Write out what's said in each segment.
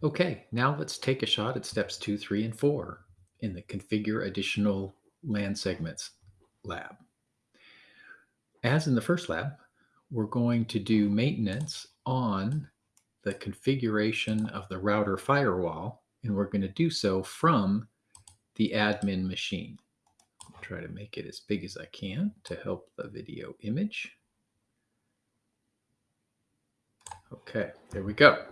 Okay, now let's take a shot at steps two, three, and four in the configure additional LAN segments lab. As in the first lab, we're going to do maintenance on the configuration of the router firewall, and we're going to do so from the admin machine. I'll try to make it as big as I can to help the video image. Okay, there we go.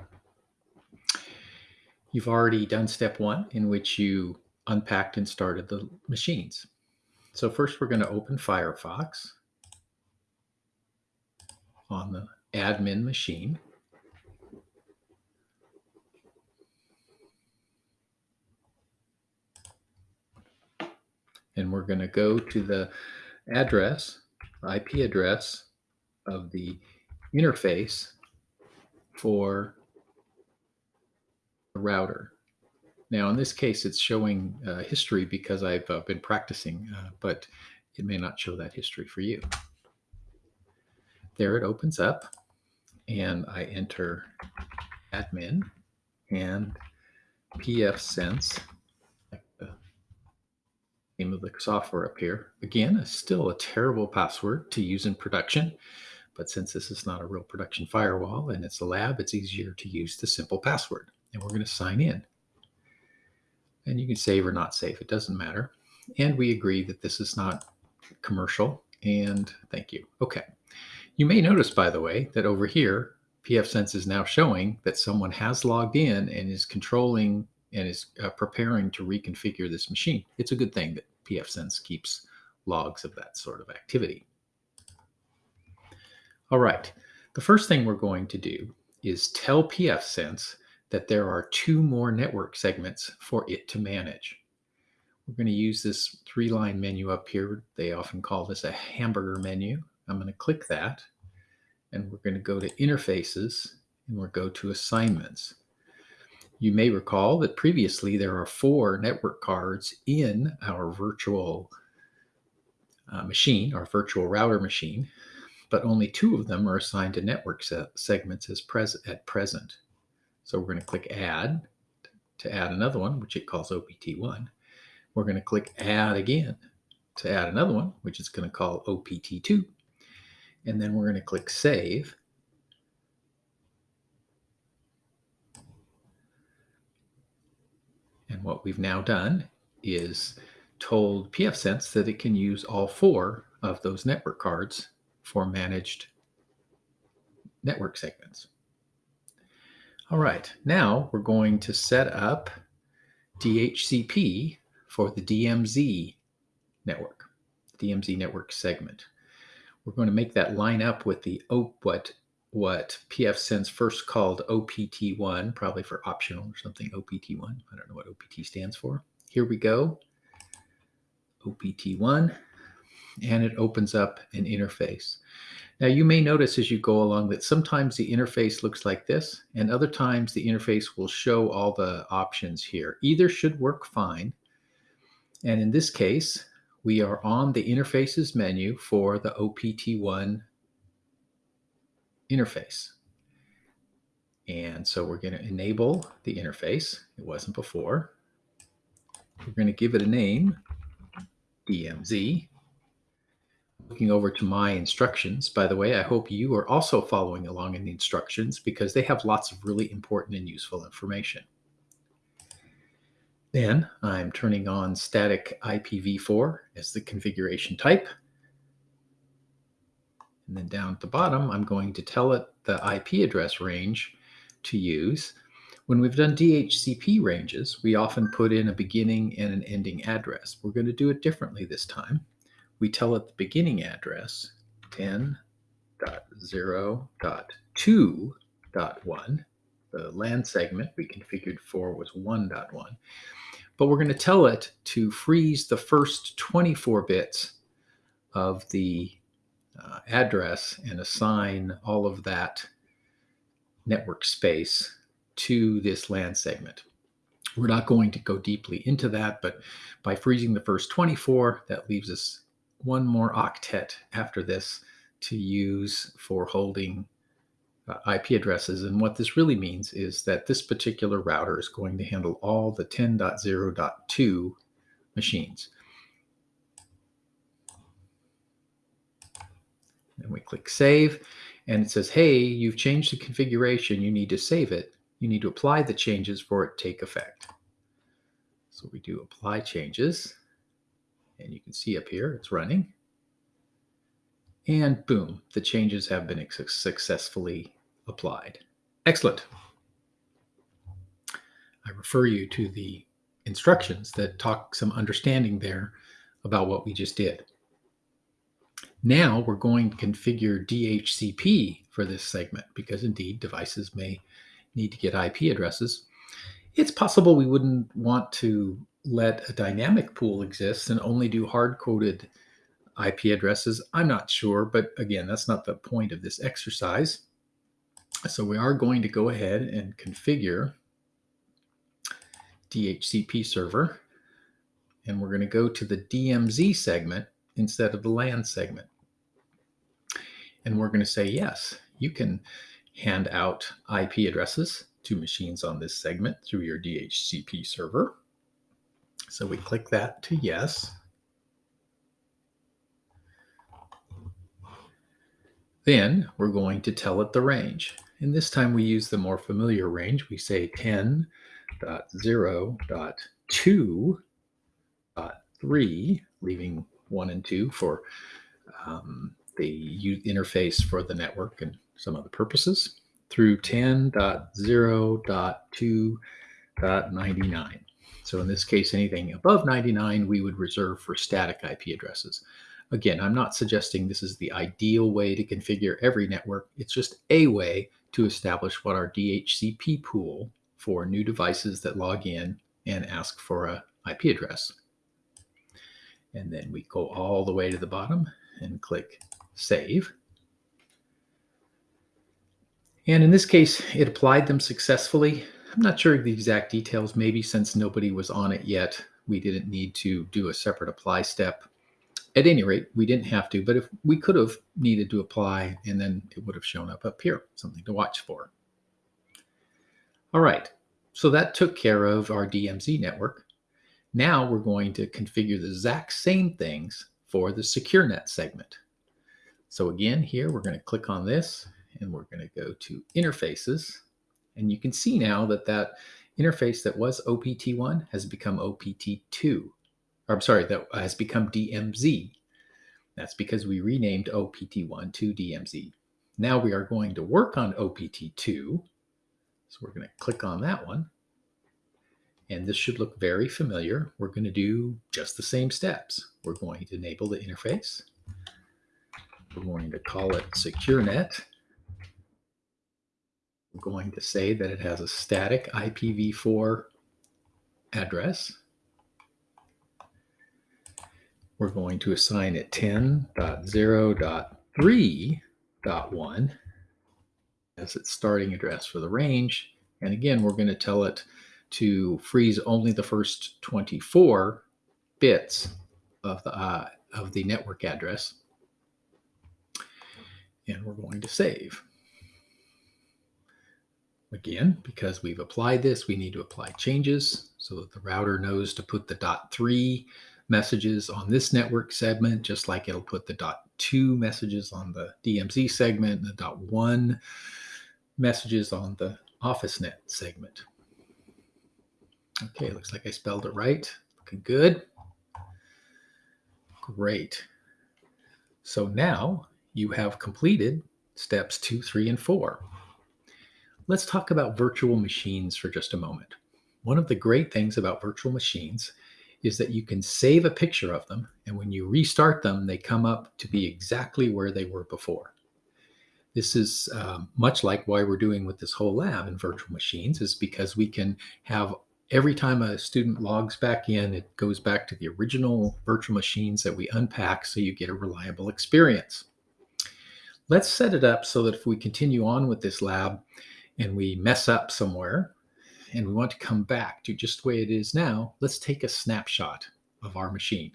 You've already done step one in which you unpacked and started the machines. So first we're going to open Firefox on the admin machine. And we're going to go to the address, IP address of the interface for router. Now, in this case, it's showing uh, history because I've uh, been practicing, uh, but it may not show that history for you. There it opens up, and I enter admin and pfSense, the name of the software up here. Again, it's still a terrible password to use in production, but since this is not a real production firewall and it's a lab, it's easier to use the simple password and we're going to sign in. And you can save or not save, it doesn't matter. And we agree that this is not commercial and thank you. Okay. You may notice, by the way, that over here, pfSense is now showing that someone has logged in and is controlling and is uh, preparing to reconfigure this machine. It's a good thing that pfSense keeps logs of that sort of activity. All right, the first thing we're going to do is tell pfSense that there are two more network segments for it to manage. We're going to use this three line menu up here. They often call this a hamburger menu. I'm going to click that and we're going to go to interfaces and we'll go to assignments. You may recall that previously there are four network cards in our virtual uh, machine, our virtual router machine, but only two of them are assigned to network se segments as pres at present. So we're going to click add to add another one, which it calls OPT1. We're going to click add again to add another one, which is going to call OPT2. And then we're going to click save. And what we've now done is told pfSense that it can use all four of those network cards for managed network segments. All right, now we're going to set up DHCP for the DMZ network, DMZ network segment. We're going to make that line up with the what what pfSense first called OPT1, probably for optional or something, OPT1. I don't know what OPT stands for. Here we go, OPT1, and it opens up an interface. Now you may notice as you go along that sometimes the interface looks like this and other times the interface will show all the options here. Either should work fine. And in this case, we are on the interfaces menu for the OPT1 interface. And so we're going to enable the interface. It wasn't before. We're going to give it a name, DMZ looking over to my instructions. By the way, I hope you are also following along in the instructions because they have lots of really important and useful information. Then I'm turning on static IPv4 as the configuration type. And then down at the bottom, I'm going to tell it the IP address range to use. When we've done DHCP ranges, we often put in a beginning and an ending address. We're going to do it differently this time we tell it the beginning address 10.0.2.1. The LAN segment we configured for was 1.1. But we're going to tell it to freeze the first 24 bits of the uh, address and assign all of that network space to this LAN segment. We're not going to go deeply into that, but by freezing the first 24, that leaves us one more octet after this to use for holding uh, IP addresses. And what this really means is that this particular router is going to handle all the 10.0.2 machines. And we click save and it says, hey, you've changed the configuration. You need to save it. You need to apply the changes for it to take effect. So we do apply changes and you can see up here it's running. And boom, the changes have been successfully applied. Excellent. I refer you to the instructions that talk some understanding there about what we just did. Now we're going to configure DHCP for this segment because indeed devices may need to get IP addresses. It's possible we wouldn't want to let a dynamic pool exist and only do hard-coded IP addresses. I'm not sure, but again, that's not the point of this exercise. So we are going to go ahead and configure DHCP server. And we're going to go to the DMZ segment instead of the LAN segment. And we're going to say, yes, you can hand out IP addresses to machines on this segment through your DHCP server. So we click that to yes. Then we're going to tell it the range. And this time we use the more familiar range. We say 10.0.2.3, leaving 1 and 2 for um, the interface for the network and some other purposes, through 10.0.2.99. So in this case, anything above 99 we would reserve for static IP addresses. Again, I'm not suggesting this is the ideal way to configure every network. It's just a way to establish what our DHCP pool for new devices that log in and ask for a IP address. And then we go all the way to the bottom and click Save. And in this case, it applied them successfully. I'm not sure of the exact details. Maybe since nobody was on it yet, we didn't need to do a separate apply step at any rate, we didn't have to, but if we could have needed to apply and then it would have shown up up here, something to watch for. All right, so that took care of our DMZ network. Now we're going to configure the exact same things for the SecureNet segment. So again, here we're going to click on this and we're going to go to interfaces. And you can see now that that interface that was OPT1 has become OPT2 or I'm sorry, that has become DMZ. That's because we renamed OPT1 to DMZ. Now we are going to work on OPT2. So we're going to click on that one. And this should look very familiar. We're going to do just the same steps. We're going to enable the interface. We're going to call it SecureNet. Going to say that it has a static IPv4 address we're going to assign it 10.0.3.1 as its starting address for the range. And again, we're going to tell it to freeze only the first 24 bits of the, uh, of the network address. And we're going to save. Again, because we've applied this, we need to apply changes so that the router knows to put the dot three messages on this network segment, just like it'll put the dot two messages on the DMZ segment and the dot one messages on the OfficeNet segment. Okay, looks like I spelled it right. Looking good. Great. So now you have completed steps two, three, and four. Let's talk about virtual machines for just a moment. One of the great things about virtual machines is that you can save a picture of them. And when you restart them, they come up to be exactly where they were before. This is um, much like why we're doing with this whole lab in virtual machines is because we can have every time a student logs back in, it goes back to the original virtual machines that we unpack so you get a reliable experience. Let's set it up so that if we continue on with this lab and we mess up somewhere, and we want to come back to just the way it is now, let's take a snapshot of our machine.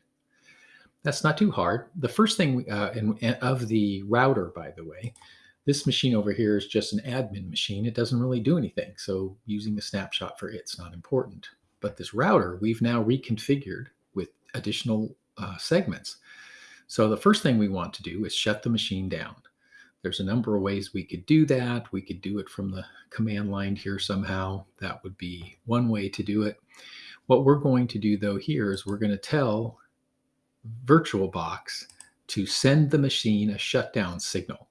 That's not too hard. The first thing uh, in, of the router, by the way, This machine over here is just an admin machine. It doesn't really do anything. So using a snapshot for it's not important. But this router, we've now reconfigured with additional uh, segments. So the first thing we want to do is shut the machine down. There's a number of ways we could do that. We could do it from the command line here somehow. That would be one way to do it. What we're going to do though here is we're going to tell VirtualBox to send the machine a shutdown signal.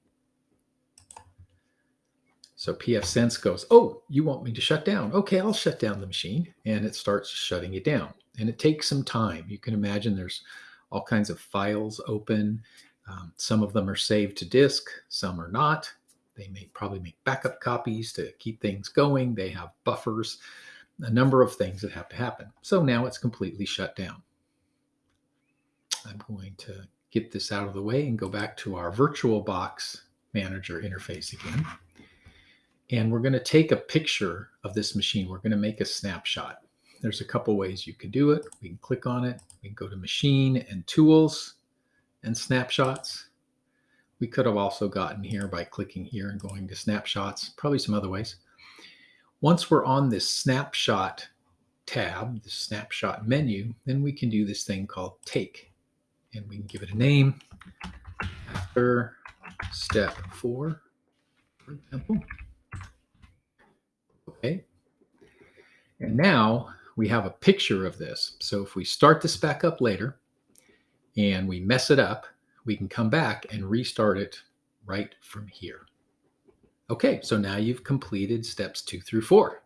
So pfSense goes, oh, you want me to shut down? Okay, I'll shut down the machine. And it starts shutting it down. And it takes some time. You can imagine there's all kinds of files open. Um, some of them are saved to disk, some are not. They may probably make backup copies to keep things going. They have buffers, a number of things that have to happen. So now it's completely shut down. I'm going to get this out of the way and go back to our VirtualBox manager interface again. And we're going to take a picture of this machine. We're going to make a snapshot. There's a couple ways you can do it. We can click on it. We can go to Machine and Tools and Snapshots. We could have also gotten here by clicking here and going to Snapshots, probably some other ways. Once we're on this Snapshot tab, the Snapshot menu, then we can do this thing called Take. And we can give it a name after step four, for example. Okay. And now we have a picture of this. So if we start this back up later and we mess it up, we can come back and restart it right from here. Okay, so now you've completed steps two through four.